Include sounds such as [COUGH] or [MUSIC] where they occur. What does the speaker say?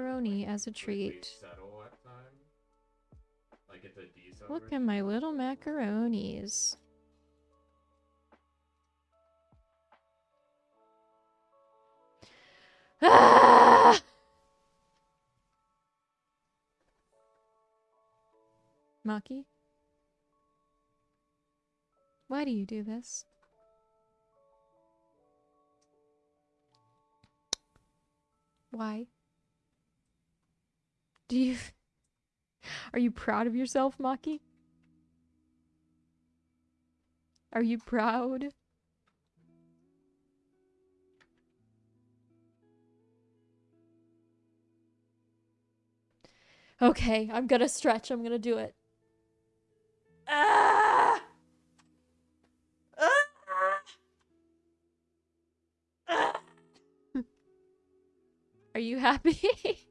macaroni as a treat. At time. Like it's a. Look at my little macaronis. Ah! Maki? Why do you do this? Why? Do you [LAUGHS] Are you proud of yourself, Maki? Are you proud? Okay, I'm gonna stretch. I'm gonna do it. Ah! Ah! Ah! Are you happy? [LAUGHS]